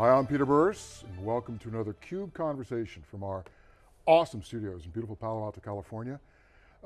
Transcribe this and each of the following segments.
Hi, I'm Peter Burris, and welcome to another CUBE Conversation from our awesome studios in beautiful Palo Alto, California.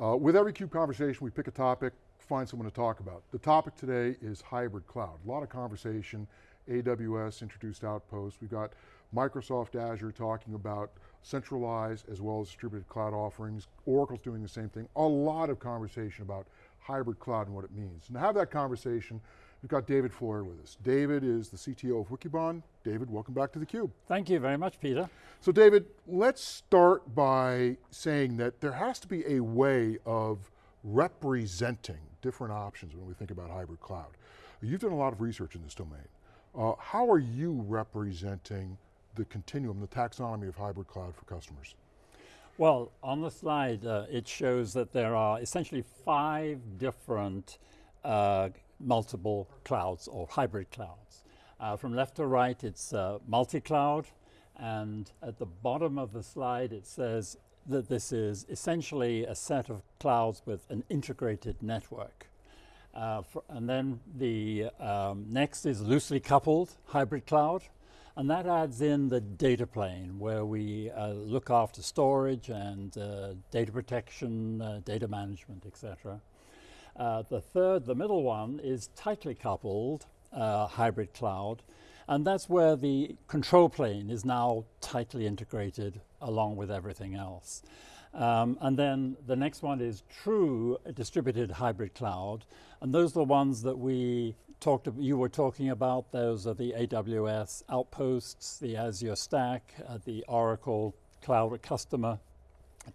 Uh, with every CUBE conversation, we pick a topic, find someone to talk about. The topic today is hybrid cloud. A lot of conversation, AWS introduced Outpost. We've got Microsoft Azure talking about centralized as well as distributed cloud offerings. Oracle's doing the same thing. A lot of conversation about hybrid cloud and what it means. And to have that conversation, we've got David Floyer with us. David is the CTO of Wikibon. David, welcome back to theCUBE. Thank you very much, Peter. So David, let's start by saying that there has to be a way of representing different options when we think about hybrid cloud. You've done a lot of research in this domain. Uh, how are you representing the continuum, the taxonomy of hybrid cloud for customers? Well, on the slide, uh, it shows that there are essentially five different uh, multiple clouds or hybrid clouds. Uh, from left to right, it's uh, multi-cloud, and at the bottom of the slide, it says that this is essentially a set of clouds with an integrated network. Uh, and then the um, next is loosely coupled hybrid cloud. And that adds in the data plane where we uh, look after storage and uh, data protection, uh, data management, etc. Uh, the third, the middle one, is tightly coupled uh, hybrid cloud. And that's where the control plane is now tightly integrated along with everything else. Um, and then the next one is true distributed hybrid cloud. And those are the ones that we talked, you were talking about, those are the AWS outposts, the Azure Stack, uh, the Oracle Cloud Customer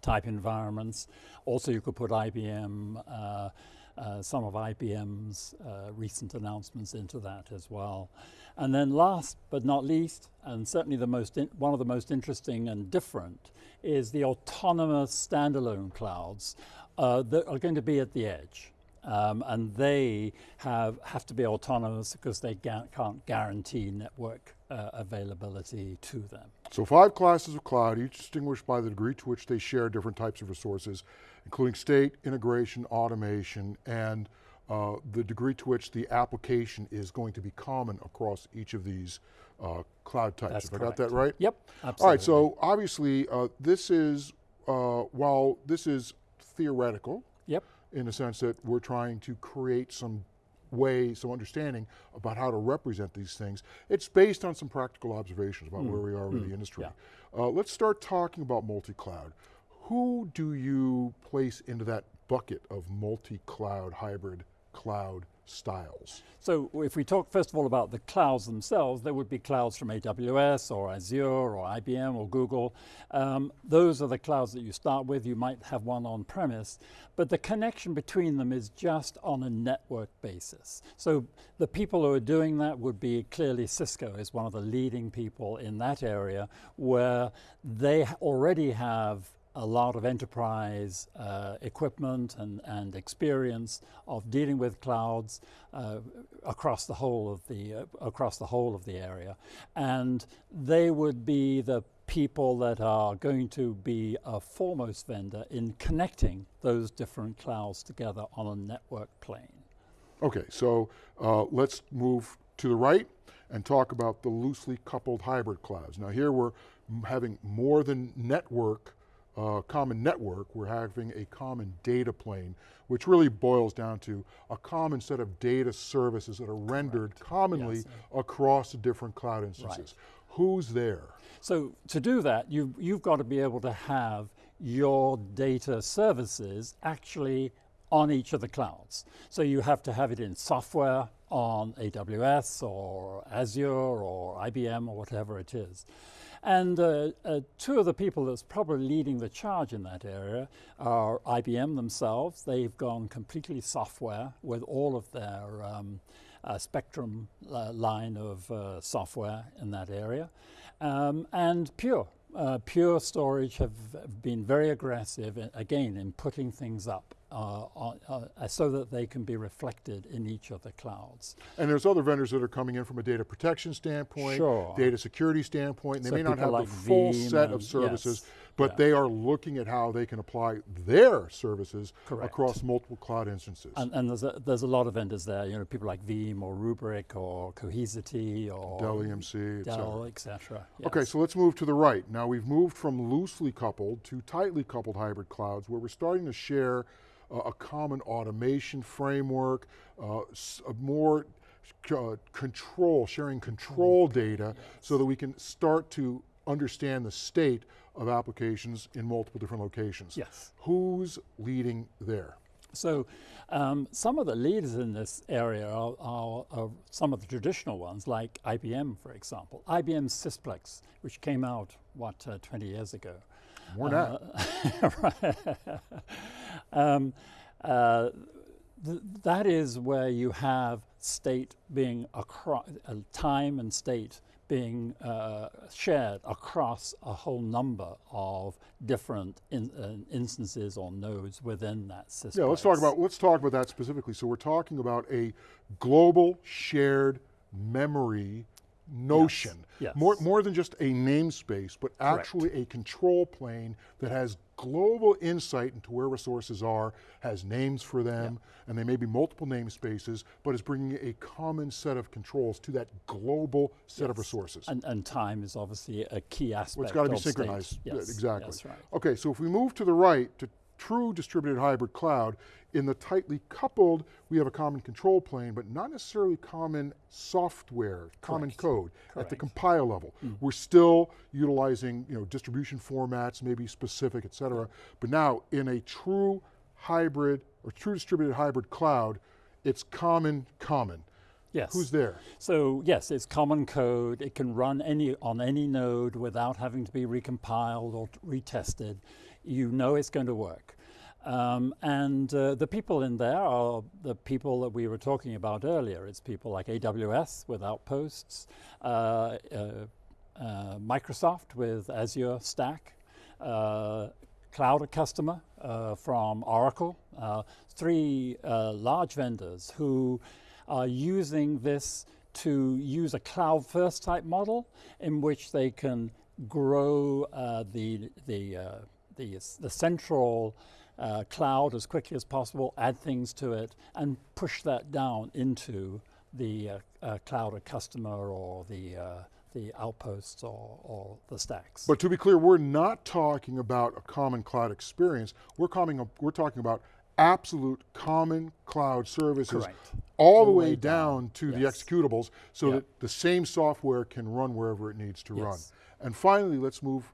type environments. Also you could put IBM, uh, uh, some of IBM's uh, recent announcements into that as well. And then last but not least, and certainly the most one of the most interesting and different, is the autonomous standalone clouds uh, that are going to be at the edge. Um, and they have, have to be autonomous because they can't guarantee network uh, availability to them. So five classes of cloud, each distinguished by the degree to which they share different types of resources, including state, integration, automation, and uh, the degree to which the application is going to be common across each of these uh, cloud types. That's Have I got that right? Yep, absolutely. All right, so obviously uh, this is, uh, while this is theoretical, yep in the sense that we're trying to create some way, some understanding about how to represent these things. It's based on some practical observations about mm. where we are mm. with the industry. Yeah. Uh, let's start talking about multi-cloud. Who do you place into that bucket of multi-cloud, hybrid cloud styles. So if we talk first of all about the clouds themselves, there would be clouds from AWS or Azure or IBM or Google. Um, those are the clouds that you start with. You might have one on premise, but the connection between them is just on a network basis. So the people who are doing that would be clearly Cisco is one of the leading people in that area where they already have a lot of enterprise uh, equipment and, and experience of dealing with clouds uh, across the whole of the uh, across the whole of the area, and they would be the people that are going to be a foremost vendor in connecting those different clouds together on a network plane. Okay, so uh, let's move to the right and talk about the loosely coupled hybrid clouds. Now here we're having more than network uh, common network, we're having a common data plane, which really boils down to a common set of data services that are rendered commonly yes. across the different cloud instances. Right. Who's there? So to do that, you've, you've got to be able to have your data services actually on each of the clouds. So you have to have it in software on AWS or Azure or IBM or whatever it is. And uh, uh, two of the people that's probably leading the charge in that area are IBM themselves. They've gone completely software with all of their um, uh, Spectrum uh, line of uh, software in that area. Um, and Pure. Uh, Pure Storage have been very aggressive, again, in putting things up uh, uh, so that they can be reflected in each of the clouds. And there's other vendors that are coming in from a data protection standpoint, sure. data security standpoint, and they so may not have like the full Veeam set of services, yes. but yeah. they are looking at how they can apply their services Correct. across multiple cloud instances. And, and there's, a, there's a lot of vendors there, you know, people like Veeam or Rubrik or Cohesity or Dell EMC, et cetera. Dell, et cetera. Okay, so let's move to the right. Now we've moved from loosely coupled to tightly coupled hybrid clouds where we're starting to share uh, a common automation framework, uh, more uh, control, sharing control data so that we can start to understand the state of applications in multiple different locations. Yes. Who's leading there? So um, some of the leaders in this area are, are, are some of the traditional ones, like IBM, for example. IBM Sysplex, which came out, what, uh, 20 years ago. More that. um, uh, th that is where you have state being across, uh, time and state being uh, shared across a whole number of different in, uh, instances or nodes within that system. Yeah, let's talk about let's talk about that specifically. So we're talking about a global shared memory notion. yes. More more than just a namespace, but actually a control plane that has global insight into where resources are, has names for them, and they may be multiple namespaces, but is bringing a common set of controls to that global set of resources. And, and time is obviously a key aspect. Well, it's got to be synchronized. Yes, exactly. That's right. Okay, so if we move to the right to true distributed hybrid cloud, in the tightly coupled, we have a common control plane, but not necessarily common software, common Correct. code at the compile level. Hmm. We're still utilizing you know, distribution formats, maybe specific, et cetera, but now in a true hybrid or true distributed hybrid cloud, it's common, common. Yes. Who's there? So yes, it's common code. It can run any on any node without having to be recompiled or retested. You know it's going to work. Um, and uh, the people in there are the people that we were talking about earlier. It's people like AWS with Outposts, uh, uh, uh, Microsoft with Azure Stack, uh, Cloud Customer uh, from Oracle, three large vendors who are using this to use a cloud first type model in which they can grow the, the, the, the central uh, cloud as quickly as possible, add things to it, and push that down into the uh, uh, cloud or customer or the, uh, the outposts or, or the stacks. But to be clear, we're not talking about a common cloud experience. We're, coming, we're talking about absolute common cloud services Correct. all the way down, to the executables so Yeah. that the same software can run wherever it needs to run. And finally, let's move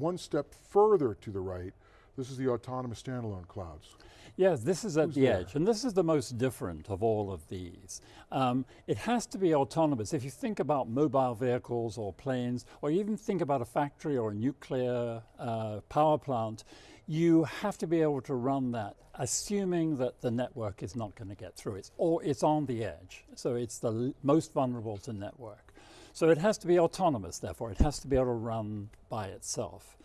one step further to the right. This is the autonomous standalone clouds. Yes, this is at Who's the there? edge, and this is the most different of all of these. Um, it has to be autonomous. If you think about mobile vehicles or planes, or even think about a factory or a nuclear uh, power plant, you have to be able to run that, assuming that the network is not going to get through. It's, or it's on the edge, so it's the most vulnerable to network. So it has to be autonomous, therefore, it has to be able to run by itself.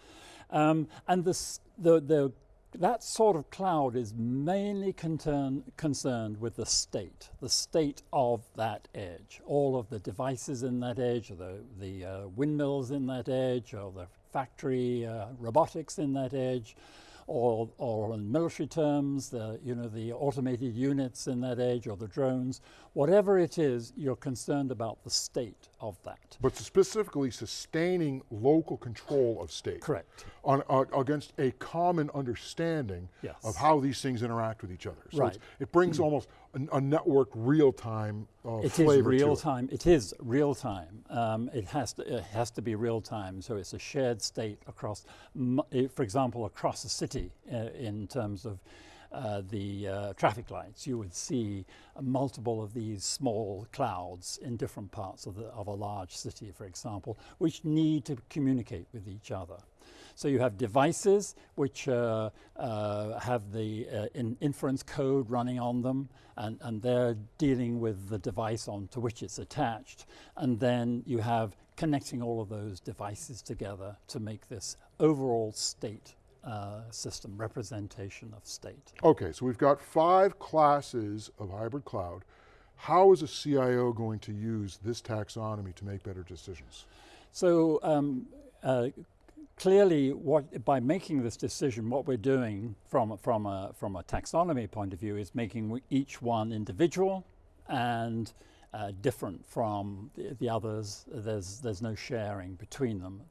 Um, and this, the, the, that sort of cloud is mainly concern, concerned with the state, the state of that edge. All of the devices in that edge, or the, the uh, windmills in that edge, or the factory uh, robotics in that edge, or, or in military terms, the, you know, the automated units in that age or the drones. Whatever it is, you're concerned about the state of that. But specifically sustaining local control of state. Correct. On, uh, against a common understanding Yes. of how these things interact with each other. So Right. it brings almost a, a network real-time uh, It is flavor to real it. time. It is real time. Um, it has to. It has to be real time. So it's a shared state across, for example, across a city uh, in terms of. Uh, the uh, traffic lights, you would see uh, multiple of these small clouds in different parts of, the, of a large city, for example, which need to communicate with each other. So you have devices which uh, uh, have the uh, in inference code running on them, and, and they're dealing with the device onto which it's attached. And then you have connecting all of those devices together to make this overall state uh, system, representation of state. Okay, so we've got five classes of hybrid cloud. How is a CIO going to use this taxonomy to make better decisions? So um, uh, clearly, what, by making this decision, what we're doing from, from, a, from a taxonomy point of view is making each one individual and uh, different from the, the others. There's, there's no sharing between them.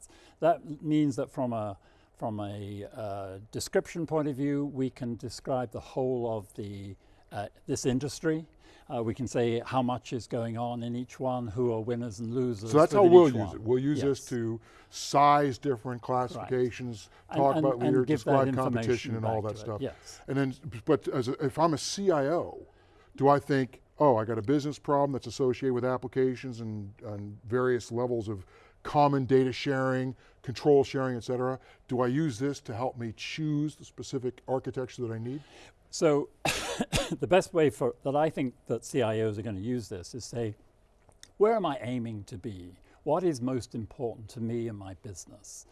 That means that from a, from a uh, description point of view, we can describe the whole of the, uh, this industry. Uh, we can say how much is going on in each one, who are winners and losers. So that's how we'll use one. it. We'll use this to size different classifications, And- talk and- about and leader, give describe competition and all that it, stuff. yes. And then, but as a, if I'm a CIO, do I think, oh, I got a business problem that's associated with applications and, and various levels of common data sharing, control sharing, et cetera. Do I use this to help me choose the specific architecture that I need? So the best way for that I think that CIOs are going to use this is say, where am I aiming to be? What is most important to me and my business?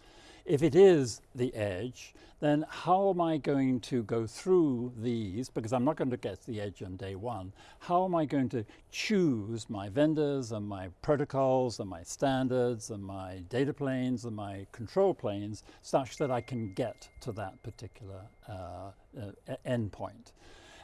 If it is the edge, then how am I going to go through these? Because I'm not going to get the edge on day one. How am I going to choose my vendors and my protocols and my standards and my data planes and my control planes such that I can get to that particular uh, uh, endpoint?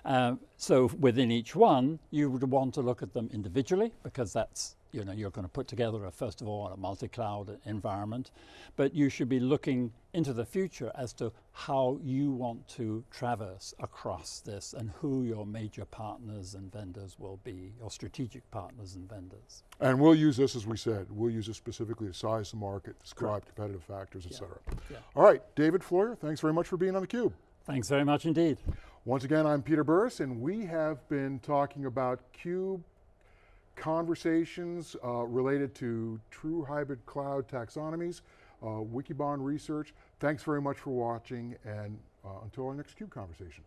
Um, so within each one, you would want to look at them individually because that's you know you're going to put together a first of all a multi-cloud environment, but you should be looking into the future as to how you want to traverse across this and who your major partners and vendors will be, your strategic partners and vendors. And we'll use this, as we said, we'll use this specifically to size the market, describe Correct. competitive factors, et Yeah. cetera. Yeah. All right, David Floyer, thanks very much for being on theCUBE. Thanks very much indeed. Once again, I'm Peter Burris, and we have been talking about CUBE conversations uh, related to true hybrid cloud taxonomies, uh, Wikibon research. Thanks very much for watching, and uh, until our next CUBE conversation.